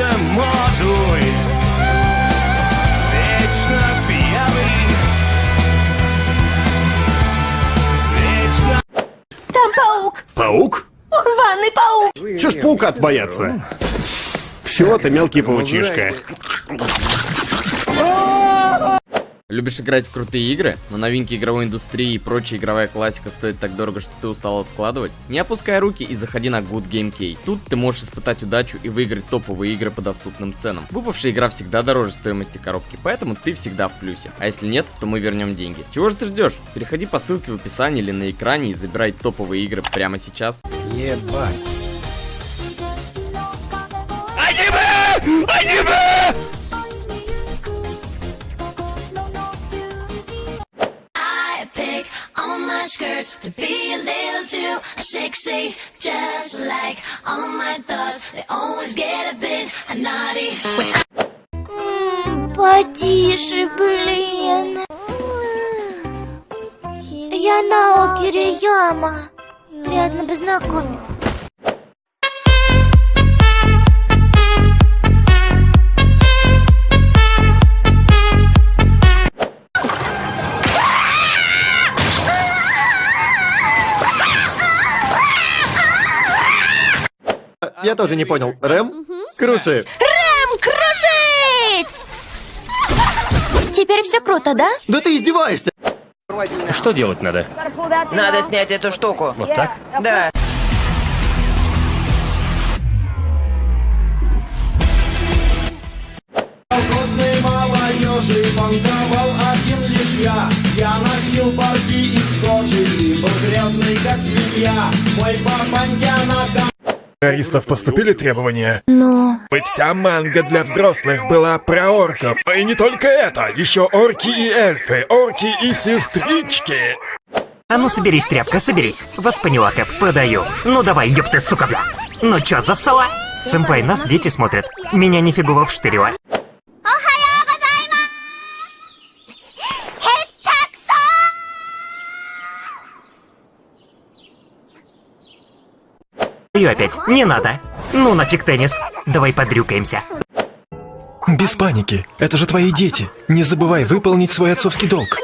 Вечно модуй Вечно пьяный Вечно Там паук! Паук? Ванный паук! Чё ж паука бояться? Все, ты мелкий паучишка. Любишь играть в крутые игры, но новинки игровой индустрии и прочая игровая классика стоит так дорого, что ты устал откладывать? Не опускай руки и заходи на Good Game Key. Тут ты можешь испытать удачу и выиграть топовые игры по доступным ценам. Выпавшая игра всегда дороже стоимости коробки, поэтому ты всегда в плюсе. А если нет, то мы вернем деньги. Чего же ты ждешь? Переходи по ссылке в описании или на экране и забирай топовые игры прямо сейчас. Ебать. I skirts to be a little too sexy, just like all my thoughts. They always get a bit naughty. Потише, блин. Я Нао Кирияма. Приятно познакомиться. Я тоже не понял. Рэм? Круши. Рэм, кружить! Теперь все круто, да? Да ты издеваешься! Что делать надо? Надо снять эту штуку. Вот так? Да. Колхозной молодежи Банковал один лишь я Я носил парки из кожи И был грязный, как свинья Мой папанька на террористов поступили требования? Ну... Бы вся манга для взрослых была про орков. И не только это, еще орки и эльфы, орки и сестрички. А ну соберись, тряпка, соберись. Вас поняла, Кэп, подаю. Ну давай, ёпты, сука, бля. Ну чё, засала? Сэмпай, нас дети смотрят. Меня нифигово вштырило. И опять, не надо. Ну нафиг теннис. Давай подрюкаемся. Без паники, это же твои дети. Не забывай выполнить свой отцовский долг.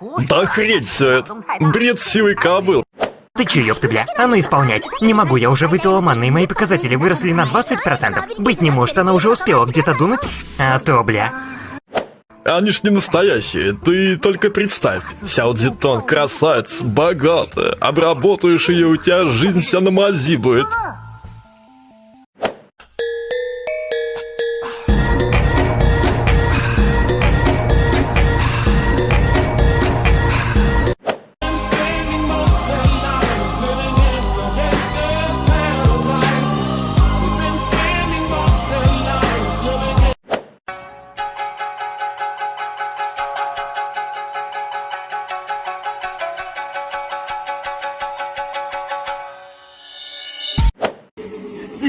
Да хрень все это. Бред сивый кобыл. Ты чё, ёпты, бля? А ну исполнять. Не могу, я уже выпила манны, и мои показатели выросли на 20%. Быть не может, она уже успела где-то дунуть. А то, бля. Они ж не настоящие, ты только представь. Сяо красавец, богатая. Обработаешь ее, у тебя жизнь вся на мази будет.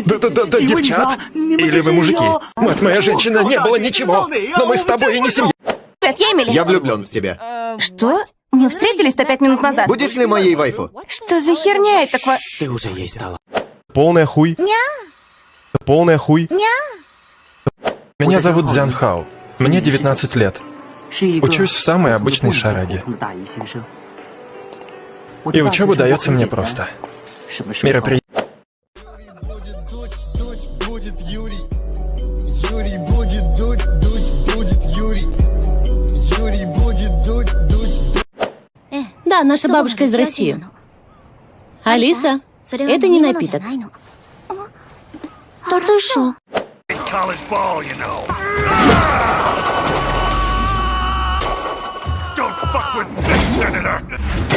Да-да-да, девчат. Или вы мужики? Мать моя женщина, не было ничего. Но мы с тобой и не семья. Привет, я Эмили. Я влюблен в тебя. Что? Мы встретились-то пять минут назад. Будешь ли моей вайфу? Что за херня это такое? Ты уже ей стала. Полная хуй. Ня, Полная хуй. ня. Меня зовут Дзян Хао. Мне 19 лет. Учусь в самой обычной шараге. И учеба дается мне просто. Мероприятие. Будет Юрий. Юрий будет дуть, дуть будет Юрий. Юрий будет дуть, дуть Да, наша бабушка из России. Алиса, это не напиток. Да ты шо? Don't fuck with this, Senator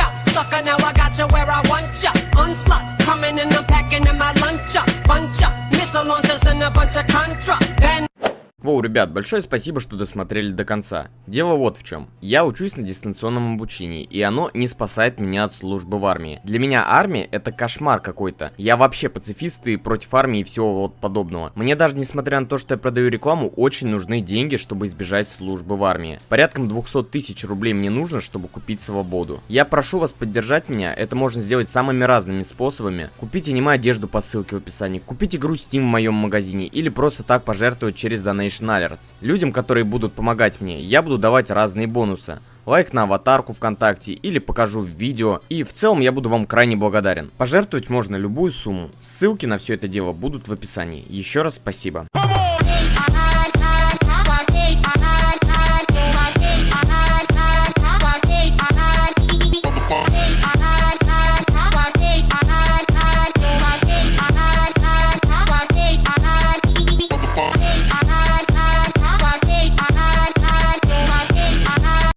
Ребят, большое спасибо, что досмотрели до конца. Дело вот в чем. Я учусь на дистанционном обучении, и оно не спасает меня от службы в армии. Для меня армия это кошмар какой-то. Я вообще пацифист и против армии и всего вот подобного. Мне даже несмотря на то, что я продаю рекламу, очень нужны деньги, чтобы избежать службы в армии. Порядком 200 тысяч рублей мне нужно, чтобы купить свободу. Я прошу вас поддержать меня, это можно сделать самыми разными способами. Купите аниме одежду по ссылке в описании, купите игру Steam в моем магазине или просто так пожертвовать через Donation Alerts. Людям, которые будут помогать мне, я буду давать разные бонусы. Лайк на аватарку ВКонтакте или покажу видео. И в целом я буду вам крайне благодарен. Пожертвовать можно любую сумму. Ссылки на все это дело будут в описании. Еще раз спасибо.